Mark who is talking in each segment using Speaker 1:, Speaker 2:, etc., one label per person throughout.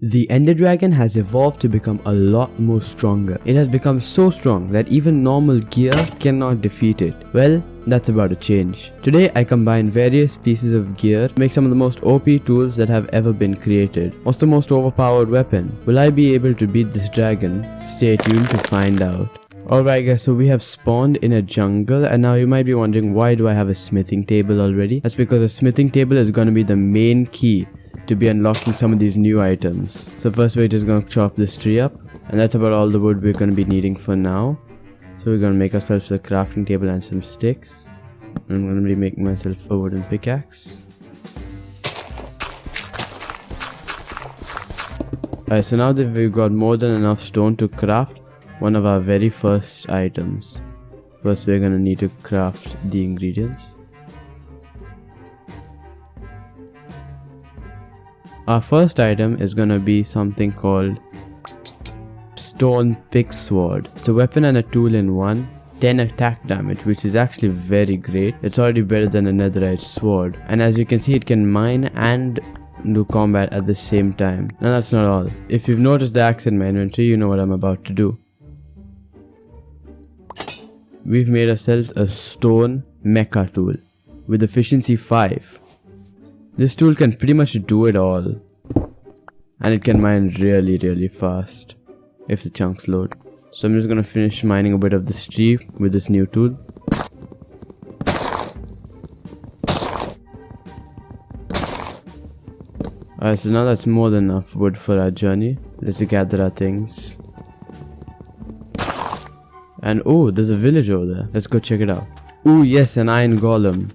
Speaker 1: The Ender Dragon has evolved to become a lot more stronger. It has become so strong that even normal gear cannot defeat it. Well, that's about to change. Today I combine various pieces of gear to make some of the most OP tools that have ever been created. What's the most overpowered weapon? Will I be able to beat this dragon? Stay tuned to find out. Alright guys, so we have spawned in a jungle and now you might be wondering why do I have a smithing table already? That's because a smithing table is going to be the main key to be unlocking some of these new items. So first we're just gonna chop this tree up and that's about all the wood we're gonna be needing for now. So we're gonna make ourselves a crafting table and some sticks. I'm gonna be making myself a wooden pickaxe. Alright, so now that we've got more than enough stone to craft one of our very first items. First we're gonna need to craft the ingredients. Our first item is gonna be something called Stone Pick Sword. It's a weapon and a tool in one. 10 attack damage which is actually very great. It's already better than a netherite sword. And as you can see it can mine and do combat at the same time. Now that's not all. If you've noticed the axe in my inventory, you know what I'm about to do. We've made ourselves a stone mecha tool with efficiency 5. This tool can pretty much do it all. And it can mine really really fast if the chunks load. So I'm just gonna finish mining a bit of this tree with this new tool. Alright, so now that's more than enough wood for our journey. Let's gather our things. And oh, there's a village over there. Let's go check it out. Oh yes, an iron golem.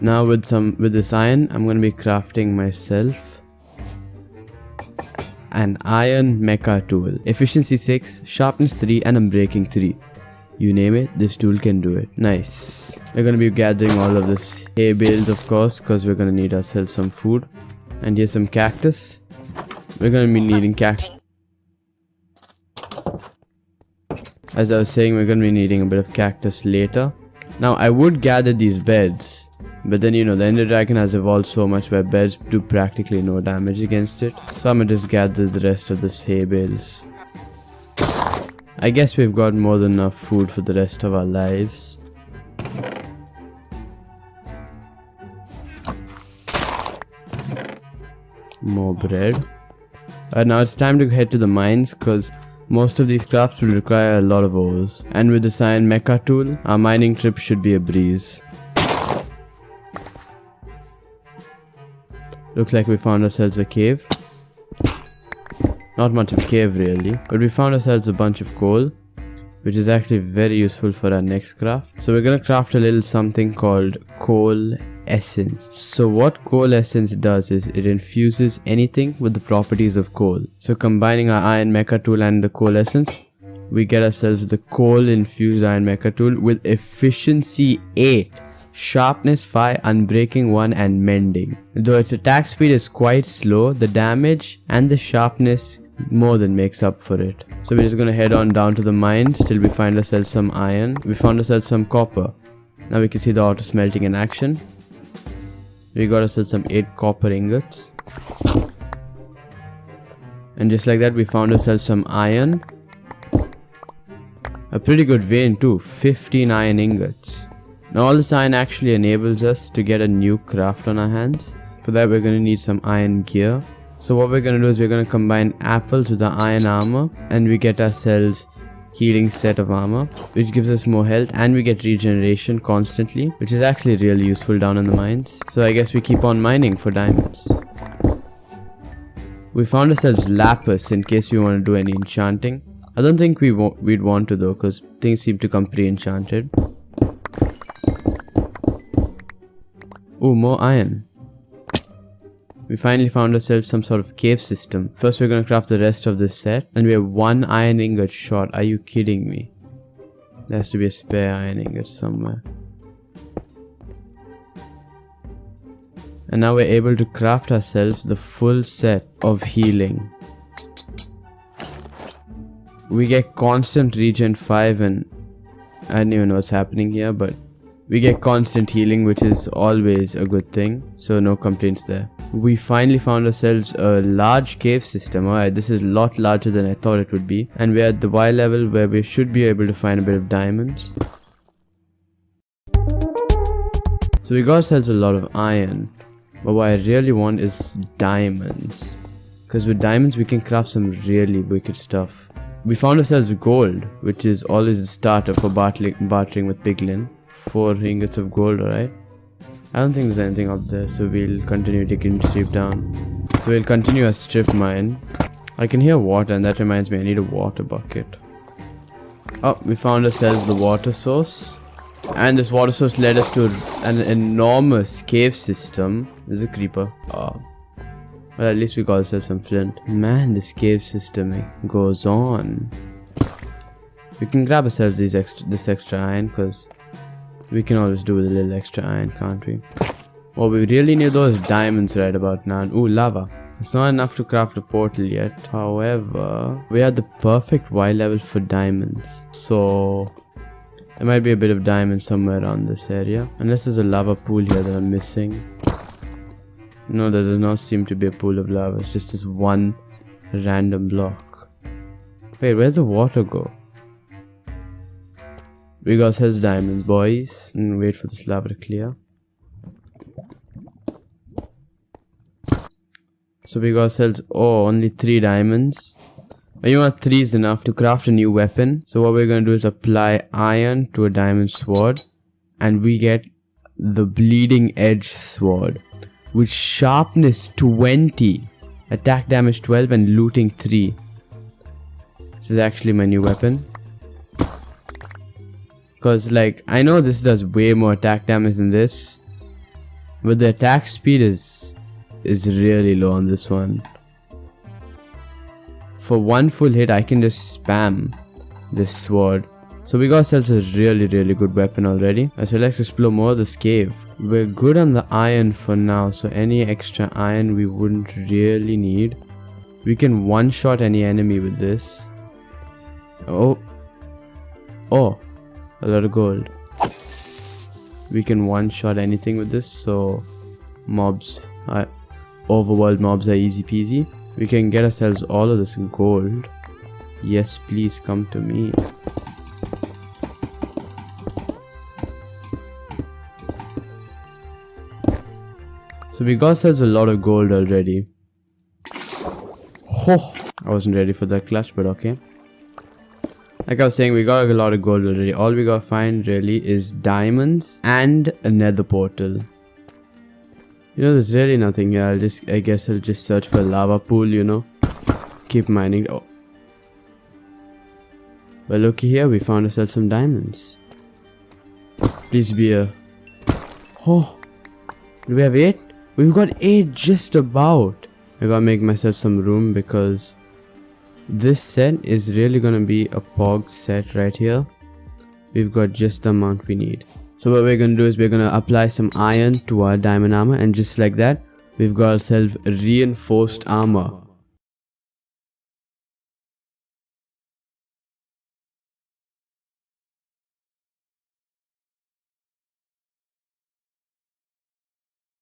Speaker 1: Now with some with this iron, I'm gonna be crafting myself an iron mecha tool. Efficiency 6, sharpness 3 and unbreaking 3. You name it, this tool can do it. Nice. We're gonna be gathering all of this hay bales of course because we're gonna need ourselves some food. And here's some cactus. We're gonna be needing cactus. As I was saying, we're gonna be needing a bit of cactus later. Now I would gather these beds but then you know the Ender Dragon has evolved so much where beds do practically no damage against it. So I'm gonna just gather the rest of the hay bales. I guess we've got more than enough food for the rest of our lives. More bread. And now it's time to head to the mines because most of these crafts will require a lot of ores. And with the Cyan Mecha tool, our mining trip should be a breeze. Looks like we found ourselves a cave. Not much of a cave really, but we found ourselves a bunch of coal, which is actually very useful for our next craft. So we're gonna craft a little something called coal essence. So what coal essence does is it infuses anything with the properties of coal. So combining our iron mecha tool and the coal essence, we get ourselves the coal infused iron mecha tool with efficiency 8 sharpness 5, unbreaking 1 and mending. Though its attack speed is quite slow, the damage and the sharpness more than makes up for it. So we're just gonna head on down to the mines till we find ourselves some iron. We found ourselves some copper. Now we can see the auto smelting in action. We got ourselves some 8 copper ingots. And just like that we found ourselves some iron. A pretty good vein too, 15 iron ingots. Now all this iron actually enables us to get a new craft on our hands. For that we're going to need some iron gear. So what we're going to do is we're going to combine apples with the iron armor and we get ourselves healing set of armor which gives us more health and we get regeneration constantly which is actually really useful down in the mines. So I guess we keep on mining for diamonds. We found ourselves lapis in case we want to do any enchanting. I don't think we we'd want to though because things seem to come pre-enchanted. Oh, more iron. We finally found ourselves some sort of cave system. First we're gonna craft the rest of this set. And we have one iron ingot short. Are you kidding me? There has to be a spare iron ingot somewhere. And now we're able to craft ourselves the full set of healing. We get constant regen 5 and I don't even know what's happening here, but we get constant healing, which is always a good thing. So no complaints there. We finally found ourselves a large cave system. Alright, this is a lot larger than I thought it would be. And we're at the Y level where we should be able to find a bit of diamonds. So we got ourselves a lot of iron. But what I really want is diamonds. Because with diamonds we can craft some really wicked stuff. We found ourselves gold, which is always the starter for bartering with Piglin. 4 ingots of gold, alright? I don't think there's anything up there, so we'll continue digging deep down. So we'll continue a strip mine. I can hear water and that reminds me I need a water bucket. Oh, we found ourselves the water source. And this water source led us to an enormous cave system. There's a creeper. Oh. Well, at least we got ourselves some flint. Man, this cave system goes on. We can grab ourselves these extra, this extra iron because we can always do with a little extra iron, can't we? What we really need those diamonds right about now. Ooh, lava. It's not enough to craft a portal yet. However, we are the perfect Y level for diamonds. So there might be a bit of diamond somewhere around this area. Unless there's a lava pool here that I'm missing. No, there does not seem to be a pool of lava. It's just this one random block. Wait, where's the water go? We got ourselves diamonds, boys. And wait for this lava to clear. So we got ourselves, oh, only three diamonds. But you want three is enough to craft a new weapon. So what we're going to do is apply iron to a diamond sword. And we get the bleeding edge sword. With sharpness 20. Attack damage 12 and looting 3. This is actually my new weapon. Because like, I know this does way more attack damage than this. But the attack speed is is really low on this one. For one full hit I can just spam this sword. So we got ourselves a really really good weapon already. Uh, so let's explore more of this cave. We're good on the iron for now so any extra iron we wouldn't really need. We can one shot any enemy with this. Oh. Oh a lot of gold we can one shot anything with this so mobs uh, overworld mobs are easy peasy we can get ourselves all of this gold. Yes, please come to me. So we got ourselves a lot of gold already. Oh, I wasn't ready for that clutch, but okay. Like I was saying, we got a lot of gold already. All we gotta find really is diamonds and a nether portal. You know, there's really nothing here. I'll just, I guess I'll just search for a lava pool, you know. Keep mining. Oh. Well, look here. We found ourselves some diamonds. Please be a... Oh. Do we have eight? We've got eight just about. I gotta make myself some room because this set is really gonna be a pog set right here. We've got just the amount we need. So what we're to do is we're to apply some iron to our diamond armor and just like that we've got ourselves reinforced armor